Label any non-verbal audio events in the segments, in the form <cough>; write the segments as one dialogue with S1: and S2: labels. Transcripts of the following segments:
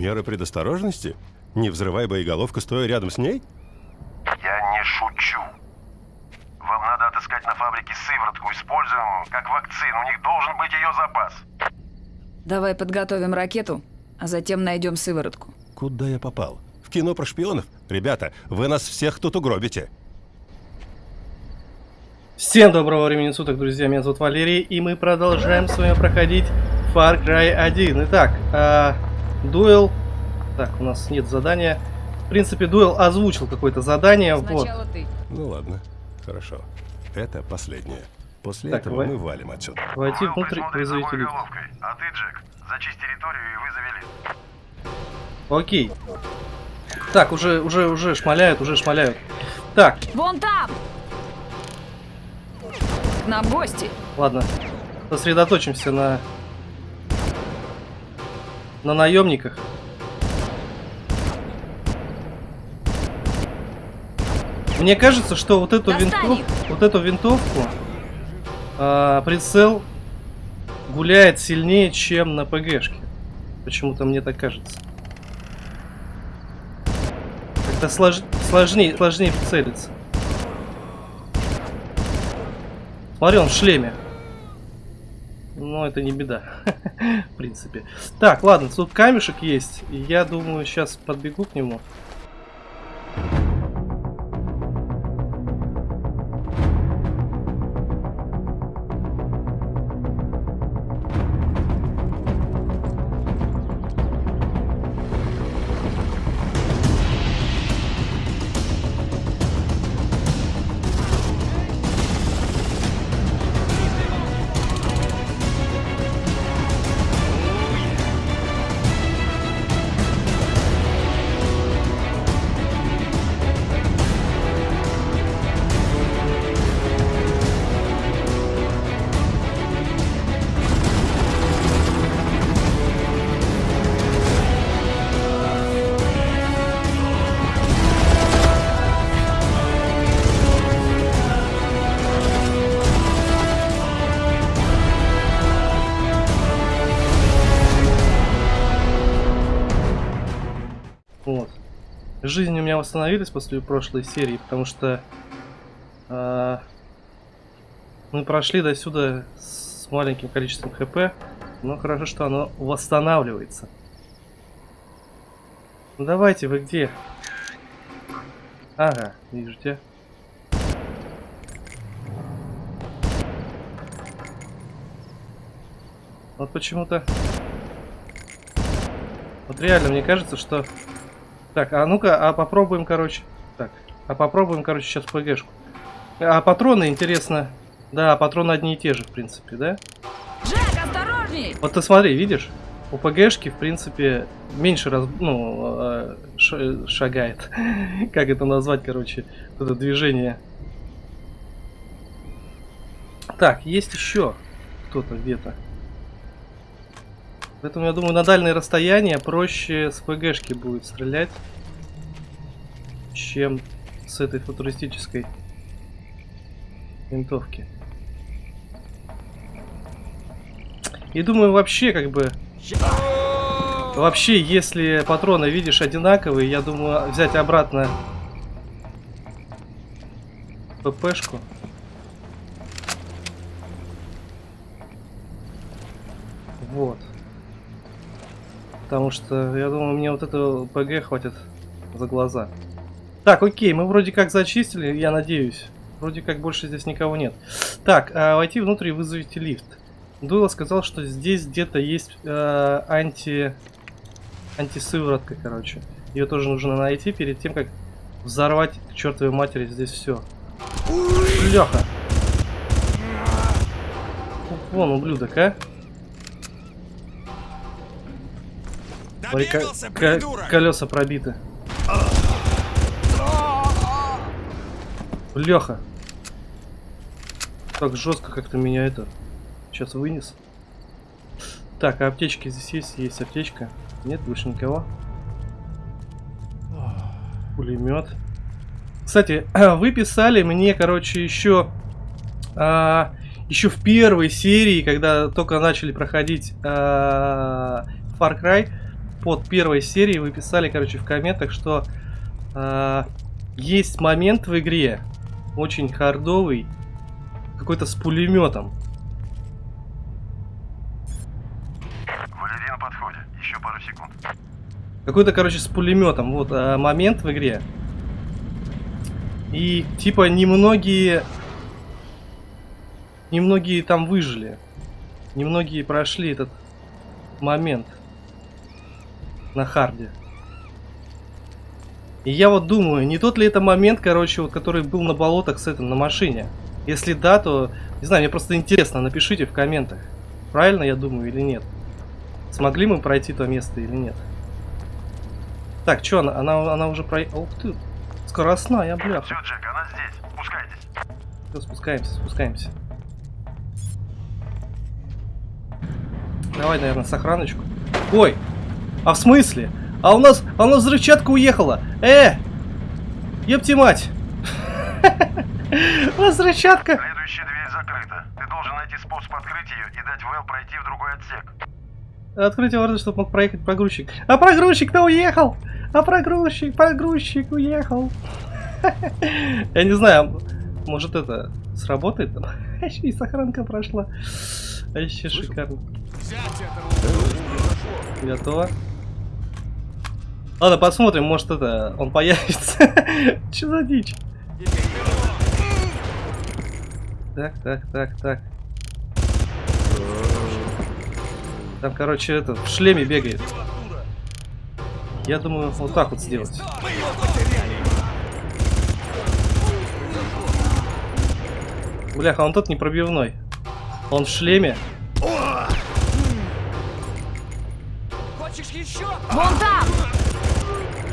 S1: Меры предосторожности?
S2: Не взрывай боеголовку, стоя рядом с ней?
S1: Я не шучу. Вам надо отыскать на фабрике сыворотку, используемую как вакцину. У них должен быть ее запас.
S3: Давай подготовим ракету, а затем найдем сыворотку.
S2: Куда я попал? В кино про шпионов? Ребята, вы нас всех тут угробите.
S4: Всем доброго времени суток, друзья, меня зовут Валерий, и мы продолжаем с вами проходить Far Cry 1. Итак, э, дуэл... Так, у нас нет задания. В принципе, дуэл озвучил какое-то задание, вот.
S3: Сначала ты.
S2: Ну ладно, хорошо. Это последнее. После
S4: Так,
S2: этого
S4: вы-
S2: мы валим отсюда.
S4: Войти внутрь
S1: боеголовкой. А ты, Джек, зачисть территорию и вызови лифт.
S4: Окей. Так, уже, уже, уже шмаляют, уже шмаляют. Так,
S3: Вон там! К нам гости.
S4: ладно. Сосредоточимся на... На наемниках. Мне кажется, что вот эту,
S3: Достань
S4: винтов-
S3: их!
S4: вот эту винтовку а, прицел гуляет сильнее, чем на ПГшке. Почему-то мне так кажется. Как-то слож- сложнее, сложнее прицелиться. Смотри, он в шлеме. Но это не беда. <laughs> В принципе. Так, ладно, тут камешек есть. Я думаю, сейчас подбегу к нему. Жизнь у меня восстановилась после прошлой серии, потому что а, мы прошли до сюда с маленьким количеством хп, но хорошо, что оно восстанавливается. Ну давайте, вы где? Ага, вижу тебя. Вот почему-то... Вот реально, мне кажется, что... Так, а ну-ка, а попробуем, короче... Так, а попробуем, короче, сейчас ПГшку. А патроны, интересно... Да, патроны одни и те же, в принципе, да?
S3: Джек, осторожней!
S4: Вот ты смотри, видишь? У ПГшки, в принципе, меньше раз, ну, ш- шагает. <laughs> как это назвать, короче, это движение. Так, есть еще кто-то где-то. Поэтому, я думаю, на дальние расстояния проще с ПГшки будет стрелять, чем с этой футуристической винтовки. И думаю, вообще, как бы... Вообще, если патроны, видишь, одинаковые, я думаю, взять обратно ППшку. Вот. Потому что, я думаю, мне вот этого ПГ хватит за глаза. Так, окей, мы вроде как зачистили, я надеюсь. Вроде как больше здесь никого нет. Так, а, войти внутрь и вызовите лифт. Дуэлла сказал, что здесь где-то есть э, анти... антисыворотка, короче. Ее тоже нужно найти перед тем, как взорвать к чертовой матери здесь все. Леха! Вон, ублюдок, а? Смотри, колеса пробиты. Леха. Так жестко как-то меня это сейчас вынес. Так, а аптечки здесь есть? Есть аптечка. Нет больше никого. Пулемет. Кстати, <clears throat> вы писали мне, короче, еще а, еще в первой серии, когда только начали проходить а, Far Cry, под первой серией вы писали, короче, в комментах, что а, есть момент в игре очень хардовый, какой-то с пулеметом.
S1: Валерий на подходе. Еще пару секунд.
S4: Какой-то, короче, с пулеметом. Вот а, момент в игре. И типа немногие... Немногие там выжили. Немногие прошли этот момент на харде. И я вот думаю, не тот ли это момент, короче, вот который был на болотах с этим, на машине? Если да, то, не знаю, мне просто интересно, напишите в комментах. Правильно я думаю или нет? Смогли мы пройти то место или нет? Так, что она, она, она уже про... Ух ты, скоростная, бляха.
S1: Все, Джек, она здесь. Спускайтесь.
S4: Всё, спускаемся, спускаемся. Давай, наверное, сохраночку. Ой! А в смысле? А у нас, а у нас взрывчатка уехала! Э! Ёпти мать! <laughs> Взрывчатка!
S1: Следующая дверь закрыта. Ты должен найти способ открыть ее и дать Вэл пройти в другой отсек.
S4: Открытие ворот, чтобы мог проехать погрузчик. А погрузчик-то уехал! А погрузчик, погрузчик уехал! <laughs> Я не знаю, может это сработает <laughs> там? Еще и сохранка прошла. Вообще шикарно. Готово. Ладно, посмотрим, может это, он появится. <laughs> Че за дичь? Так, так, так, так. Там, короче, это, в шлеме бегает. Я думаю, вот так вот сделать. Бляха, он тот не пробивной. Он в шлеме.
S3: Вон там!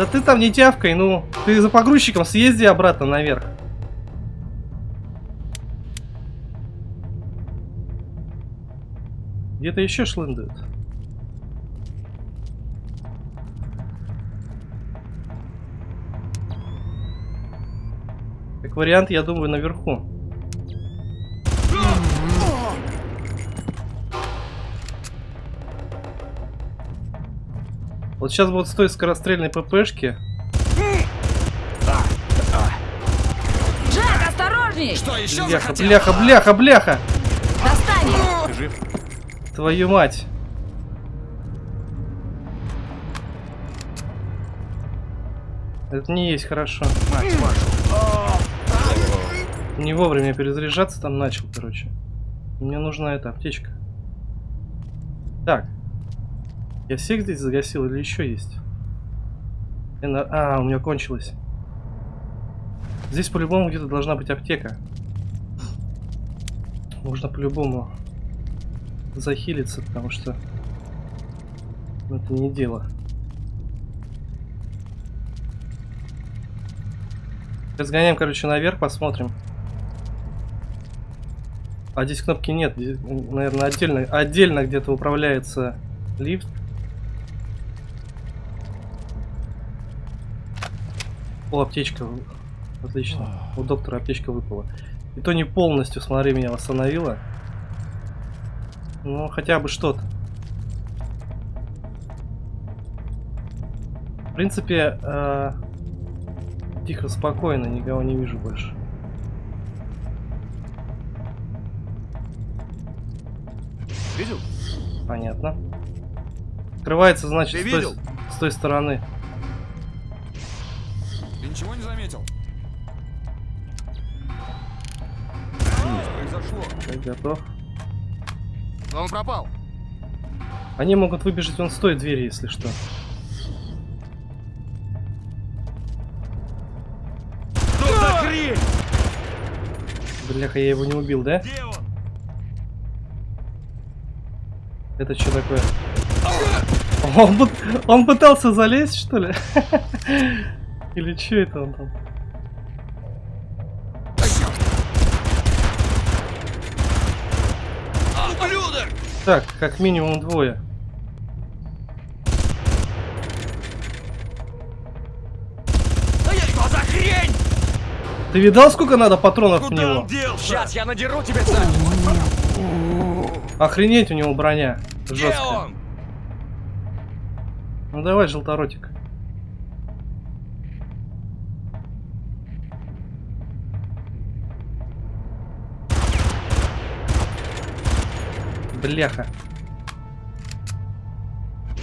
S4: Да ты там не тявкай, ну. Ты за погрузчиком съезди обратно наверх. Где-то еще шлындают. Как вариант, я думаю, наверху. Вот сейчас будут стоить скорострельные ППшки.
S3: Джек, осторожней!
S5: Что еще
S4: Бляха,
S5: захотел?
S4: бляха, бляха, бляха!
S3: Достань их!
S4: Твою мать. Это не есть хорошо. Не вовремя перезаряжаться там начал, короче. Мне нужна эта аптечка. Так. Я всех здесь загасил или еще есть? Эна- А, у меня кончилось. Здесь по-любому где-то должна быть аптека. Нужно по-любому захилиться, потому что это не дело. Разгоняем, короче, наверх, посмотрим. А здесь кнопки нет, здесь, наверное, отдельно, отдельно где-то управляется лифт. О, аптечка. Отлично. У доктора аптечка выпала. И то не полностью, смотри, меня восстановила. Ну, хотя бы что-то. В принципе, э, тихо, спокойно, никого не вижу больше.
S5: Видел?
S4: Понятно. Открывается, значит,
S5: Ты
S4: с той,
S5: видел?
S4: с той стороны.
S5: Ничего не заметил? Что произошло?
S4: Готов.
S5: Он пропал.
S4: Они могут выбежать вон с той двери, если что.
S5: Что за хрень?
S4: Бляха, я его не убил, да?
S5: Где он?
S4: Это что такое? Он, он пытался залезть, что ли? <laughs> Или че это он там?
S5: Ублюдок!
S4: Так, как минимум двое. Ты видал, сколько надо патронов
S5: Куда
S4: в
S5: него? Делся?
S6: Сейчас я надеру тебе
S4: Охренеть у него броня. Жесткая. Ну давай, желторотик. Бляха.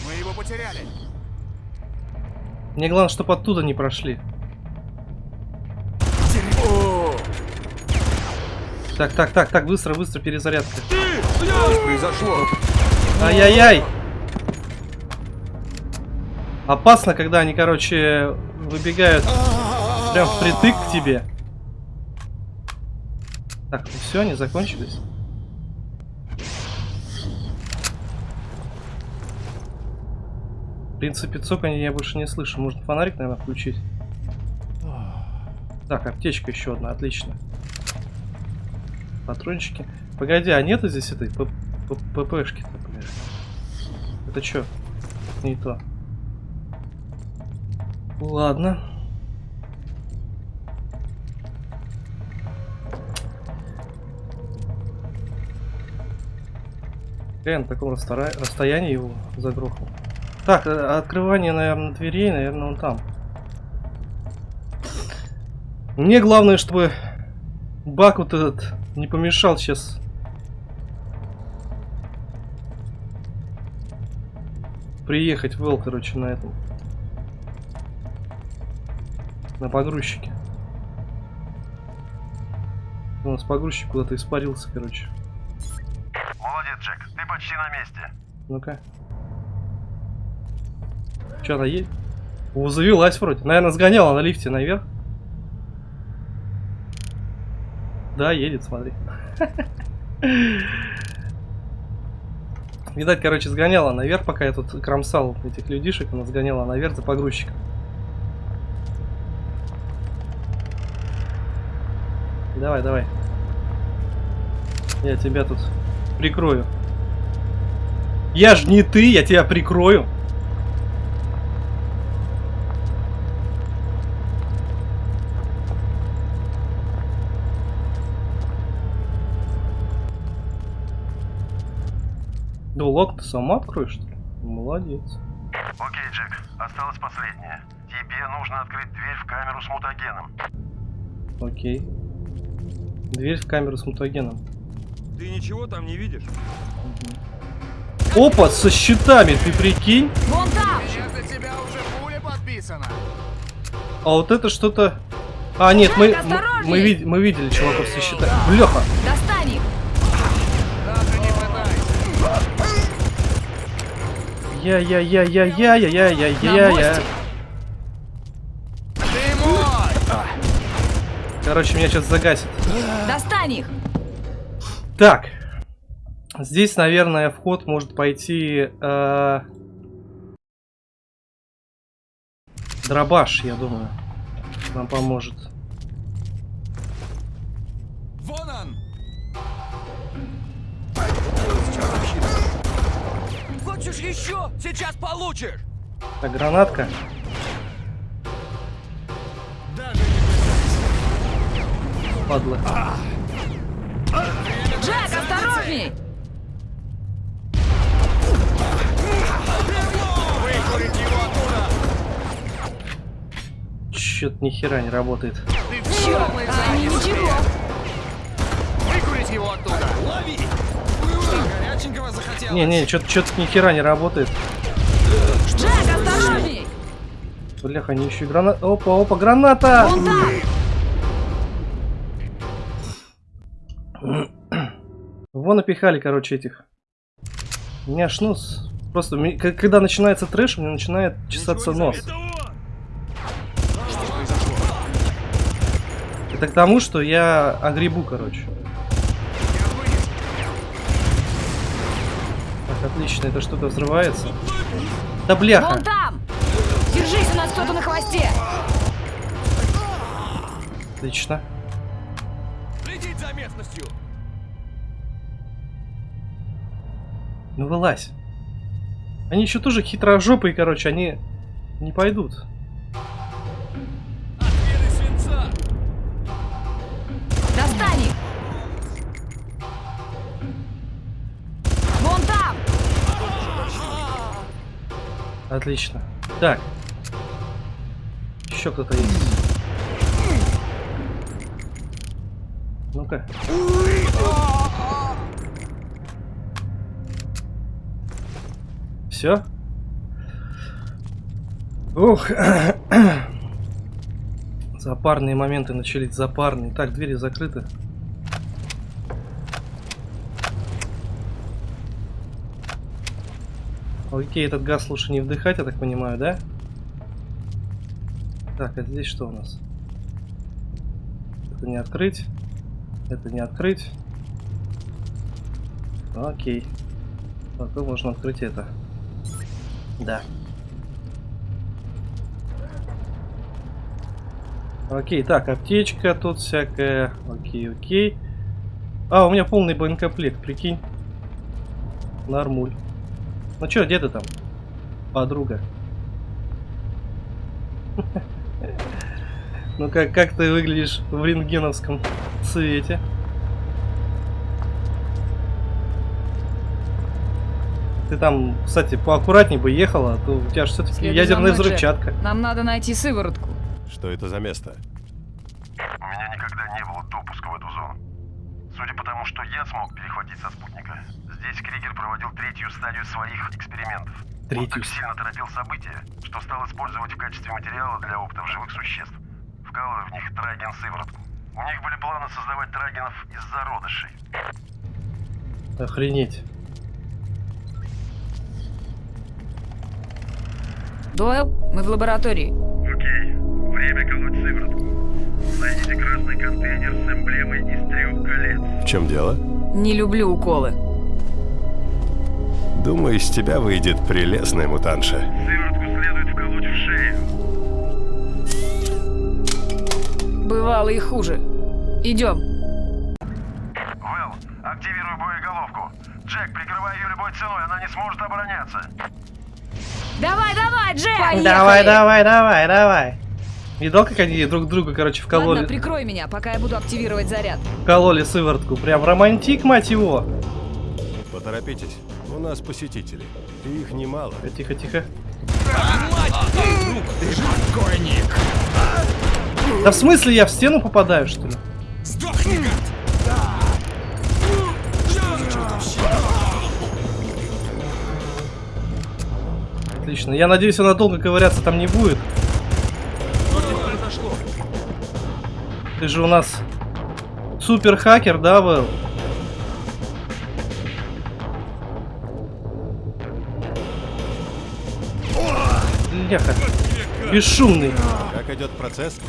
S5: Мы его потеряли.
S4: Мне главное, чтобы оттуда не прошли. Так, так, так, так, быстро, быстро, перезарядка.
S5: Что произошло?
S4: Ай-яй-яй! Опасно, когда они, короче, выбегают прям впритык к тебе. Так, ну все, они закончились. В принципе, цоканье я больше не слышу. Можно фонарик, наверное, включить. Так, аптечка еще одна, отлично. Патрончики. Погоди, а нету здесь этой ППшки-то? Это что? Не то. Ладно. Я на таком расстоянии его загрохал. Так, э, открывание, наверное, дверей, наверное, он там. Мне главное, чтобы бак вот этот не помешал сейчас. Приехать в Эл, короче, на этом. На погрузчике. У нас погрузчик куда-то испарился, короче.
S1: Молодец, Джек, ты почти на месте.
S4: Ну-ка. Че она едет? О, завелась вроде. Наверное, сгоняла на лифте наверх. Да, едет, смотри. <laughs> Видать, короче, сгоняла наверх, пока я тут кромсал этих людишек, она сгоняла наверх за погрузчиком. Давай, давай. Я тебя тут прикрою. Я ж не ты, я тебя прикрою. Да лок ты сама откроешь, что ли? Молодец.
S1: Окей, Джек, осталось последнее. Тебе нужно открыть дверь в камеру с мутагеном.
S4: Окей. Дверь в камеру с мутагеном.
S5: Ты ничего там не видишь?
S4: Опа, со щитами, ты прикинь?
S3: Вон там!
S5: Нет, на тебя уже пуля подписана.
S4: А вот это что-то... А, нет, мы, мы, мы мы видели чуваков со щитами. Бляха! Я-я-я-я-я-я-я-я-я-я. Короче, меня сейчас загасит.
S3: Достань их!
S4: Так. Здесь, наверное, вход может пойти... э, Дробаш, я думаю. Нам поможет.
S6: Хочешь еще? Сейчас получишь!
S4: Это гранатка? Падла.
S3: Джек, осторожней!
S4: Чё-то нихера не работает.
S5: Чё,
S3: а, ничего!
S5: Выкурить его оттуда! Лови! Горяченького захотелось?
S4: Не-не, что-то что ни хера не работает.
S3: Джек, осторожней!
S4: Бляха, они еще и граната. Опа, опа, граната!
S3: Вон там!
S4: Вон напихали, короче, этих. У меня аж нос. Просто, когда начинается трэш, у меня начинает чесаться
S5: не
S4: нос.
S5: Это
S4: к тому, что я огребу, короче. Отлично, это что-то взрывается. Да бляха!
S3: Вон там! Держись, у нас кто-то на хвосте!
S4: Отлично.
S6: Следить за местностью.
S4: Ну вылазь. Они еще тоже хитрожопые, короче, они не пойдут. Отлично. Так. Еще кто-то есть. Ну-ка. Все? Ух. <coughs> Запарные моменты начались, запарные. Так, двери закрыты. Окей, этот газ лучше не вдыхать, я так понимаю, да? Так, а здесь что у нас? Это не открыть. Это не открыть. Окей. Потом можно открыть это. Да. Окей, так, аптечка тут всякая. Окей, окей. А, у меня полный боекомплект, прикинь. Нормуль. Ну чё, где ты там? Подруга. Ну как, как ты выглядишь в рентгеновском цвете? Ты там, кстати, поаккуратней бы ехала, а то у тебя же все-таки ядерная взрывчатка.
S3: Нам надо найти сыворотку.
S2: Что это за место?
S1: У меня никогда не было допуска в эту зону. Судя по тому, что я смог перехватить со спутника, здесь Кригер проводил третью стадию своих экспериментов. Он
S4: Третью.
S1: так сильно торопил события, что стал использовать в качестве материала для опытов живых существ, вкалывая в них траген-сыворотку. У них были планы создавать трагенов из зародышей.
S4: Охренеть.
S3: Дойл, мы в лаборатории.
S1: Окей, время колоть сыворотку. Найдите красный контейнер с эмблемой из трех колец.
S2: В чем дело?
S3: Не люблю уколы.
S2: Думаю, из тебя выйдет прелестная мутанша.
S1: Сыворотку следует вколоть в шею.
S3: Бывало и хуже. Идем.
S1: Вэл, активируй боеголовку. Джек, прикрывай ее любой ценой, она не сможет обороняться.
S3: Давай, давай, Джек! Поехали!
S4: Давай, давай, давай, давай. Видал, как они друг друга, короче, вкололи,
S3: Ладно, прикрой меня, пока я буду активировать заряд.
S4: вкололи сыворотку. Прям романтик, мать его.
S2: Поторопитесь. У нас посетители. И их немало.
S4: Э, Тихо, тихо.
S5: Покойник!
S4: Да в смысле я в стену попадаю, что ли?
S5: Сдохни, гад!
S4: Отлично. Я надеюсь, она долго ковыряться там не будет.
S5: Что здесь произошло?
S4: Ты же у нас супер хакер, да, Вэл? Бляха. Бесшумный.
S2: Как идет процесс?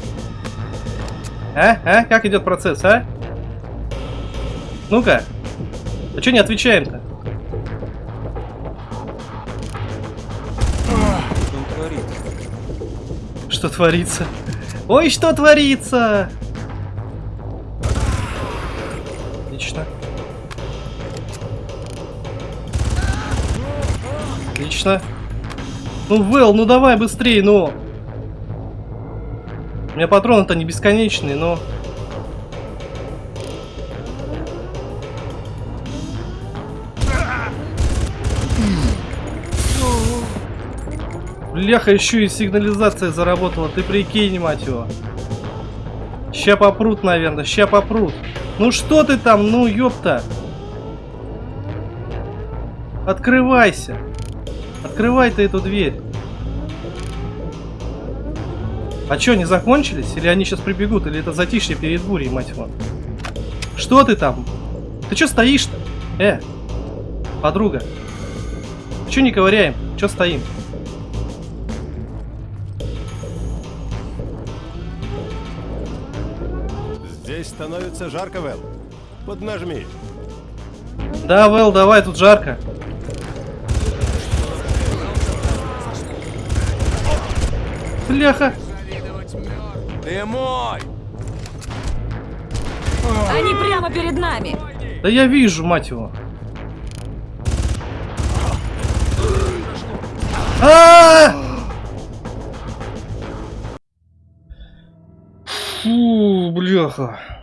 S4: А? А? Как идет процесс, а? Ну-ка. А что не отвечаем-то? Что творится? Ой, что творится? Отлично. Отлично. Ну, Вэл, ну давай быстрее, ну. У меня патроны-то не бесконечные, но... Бляха, еще и сигнализация заработала, ты прикинь, мать его. Ща попрут, наверное, ща попрут. Ну что ты там, ну ёпта. Открывайся. Открывай ты эту дверь. А чё, не закончились? Или они сейчас прибегут? Или это затишье перед бурей, мать его? Что ты там? Ты чё стоишь-то? Э, подруга. Чё не ковыряем? Чё стоим?
S2: Здесь становится жарко, Вэл. Поднажми.
S4: Да, Вэл, давай, тут жарко. Бляха.
S6: Ты мой!
S3: Они прямо перед нами.
S4: Да я вижу, мать его. А! Фу, бляха.